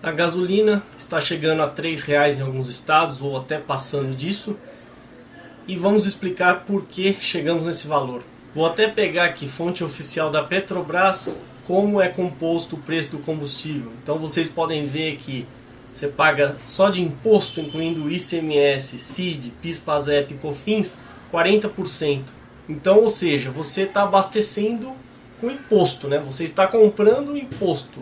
A gasolina está chegando a R$ reais em alguns estados ou até passando disso. E vamos explicar por que chegamos nesse valor. Vou até pegar aqui fonte oficial da Petrobras como é composto o preço do combustível. Então vocês podem ver que você paga só de imposto, incluindo ICMS, CID, PIS, PASEP e COFINS, 40%. Então, ou seja, você está abastecendo com imposto, né? Você está comprando imposto.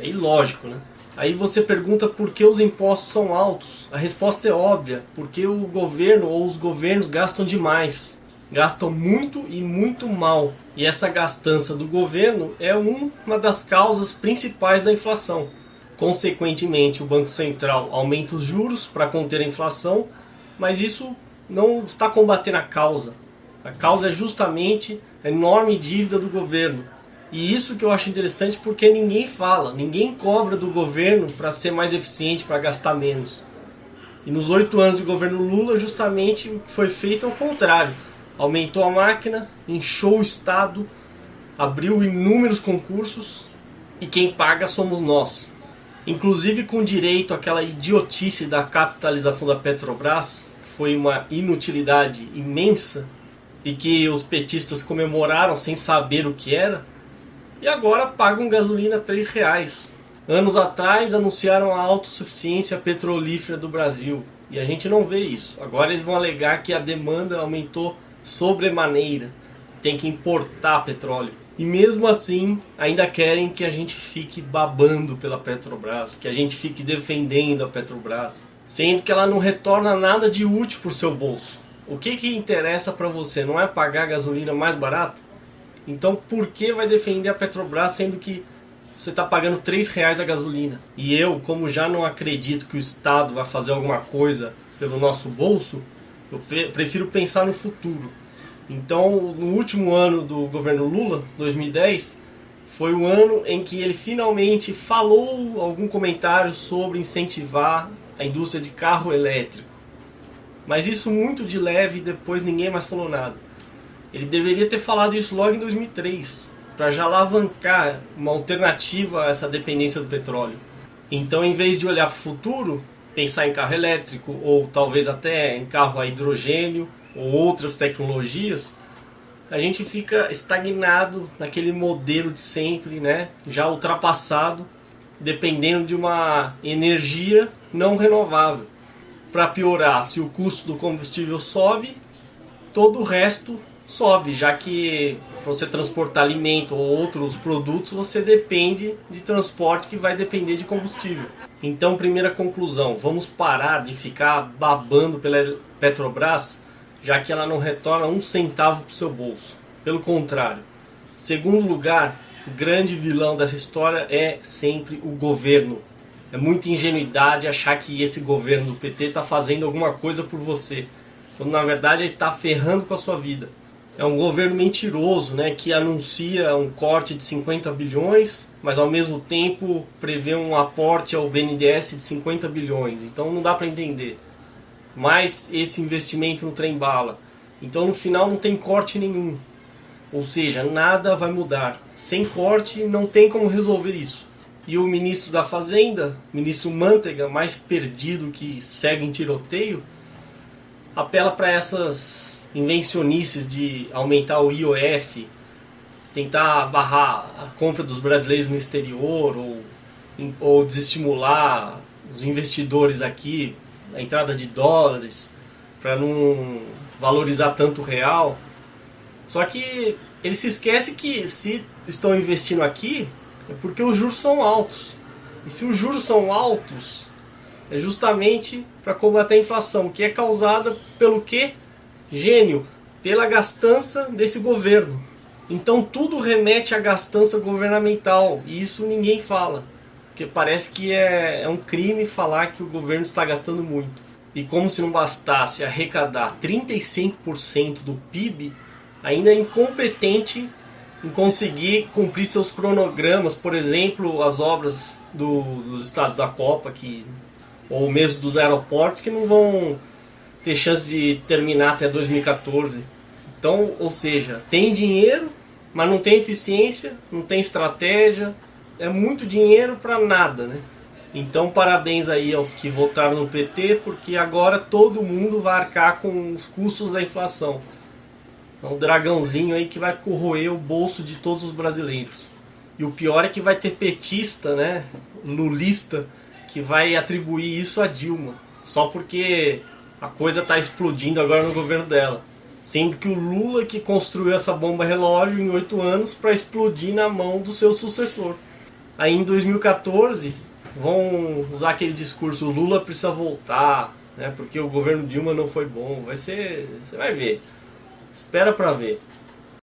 É ilógico, né? Aí você pergunta por que os impostos são altos. A resposta é óbvia, porque o governo ou os governos gastam demais. Gastam muito e muito mal. E essa gastança do governo é uma das causas principais da inflação. Consequentemente, o Banco Central aumenta os juros para conter a inflação, mas isso não está combatendo a causa. A causa é justamente a enorme dívida do governo, e isso que eu acho interessante porque ninguém fala, ninguém cobra do governo para ser mais eficiente, para gastar menos. E nos oito anos do governo Lula, justamente foi feito ao contrário. Aumentou a máquina, inchou o Estado, abriu inúmeros concursos e quem paga somos nós. Inclusive com direito àquela idiotice da capitalização da Petrobras, que foi uma inutilidade imensa e que os petistas comemoraram sem saber o que era e agora pagam gasolina R$ reais. Anos atrás anunciaram a autossuficiência petrolífera do Brasil e a gente não vê isso. Agora eles vão alegar que a demanda aumentou sobremaneira, tem que importar petróleo. E mesmo assim, ainda querem que a gente fique babando pela Petrobras, que a gente fique defendendo a Petrobras, sendo que ela não retorna nada de útil para o seu bolso. O que, que interessa para você? Não é pagar gasolina mais barata? Então por que vai defender a Petrobras sendo que você está pagando 3 reais a gasolina? E eu, como já não acredito que o Estado vai fazer alguma coisa pelo nosso bolso, eu prefiro pensar no futuro. Então, no último ano do governo Lula, 2010, foi o ano em que ele finalmente falou algum comentário sobre incentivar a indústria de carro elétrico. Mas isso muito de leve depois ninguém mais falou nada. Ele deveria ter falado isso logo em 2003, para já alavancar uma alternativa a essa dependência do petróleo. Então, em vez de olhar para o futuro, pensar em carro elétrico ou talvez até em carro a hidrogênio ou outras tecnologias, a gente fica estagnado naquele modelo de sempre, né? já ultrapassado, dependendo de uma energia não renovável. Para piorar, se o custo do combustível sobe, todo o resto sobe, já que para você transportar alimento ou outros produtos, você depende de transporte que vai depender de combustível. Então, primeira conclusão, vamos parar de ficar babando pela Petrobras, já que ela não retorna um centavo para o seu bolso. Pelo contrário. Segundo lugar, o grande vilão dessa história é sempre o governo. É muita ingenuidade achar que esse governo do PT está fazendo alguma coisa por você, quando na verdade ele está ferrando com a sua vida é um governo mentiroso, né, que anuncia um corte de 50 bilhões, mas ao mesmo tempo prevê um aporte ao BNDES de 50 bilhões. Então não dá para entender. Mais esse investimento no trem bala. Então no final não tem corte nenhum. Ou seja, nada vai mudar. Sem corte não tem como resolver isso. E o ministro da Fazenda, ministro Manteiga, mais perdido que segue em tiroteio, apela para essas invencionices de aumentar o IOF, tentar barrar a compra dos brasileiros no exterior ou, ou desestimular os investidores aqui, a entrada de dólares, para não valorizar tanto o real. Só que ele se esquece que se estão investindo aqui é porque os juros são altos. E se os juros são altos, é justamente para combater a inflação, que é causada pelo que? Gênio, pela gastança desse governo. Então tudo remete à gastança governamental, e isso ninguém fala. Porque parece que é, é um crime falar que o governo está gastando muito. E como se não bastasse arrecadar 35% do PIB, ainda é incompetente em conseguir cumprir seus cronogramas, por exemplo, as obras do, dos estados da Copa, que, ou mesmo dos aeroportos, que não vão ter chance de terminar até 2014. Então, ou seja, tem dinheiro, mas não tem eficiência, não tem estratégia, é muito dinheiro para nada, né? Então parabéns aí aos que votaram no PT, porque agora todo mundo vai arcar com os custos da inflação. É um dragãozinho aí que vai corroer o bolso de todos os brasileiros. E o pior é que vai ter petista, né, lulista, que vai atribuir isso a Dilma. Só porque a coisa está explodindo agora no governo dela. Sendo que o Lula que construiu essa bomba relógio em oito anos para explodir na mão do seu sucessor. Aí em 2014 vão usar aquele discurso Lula precisa voltar, né, porque o governo Dilma não foi bom. Vai ser, você vai ver. Espera para ver.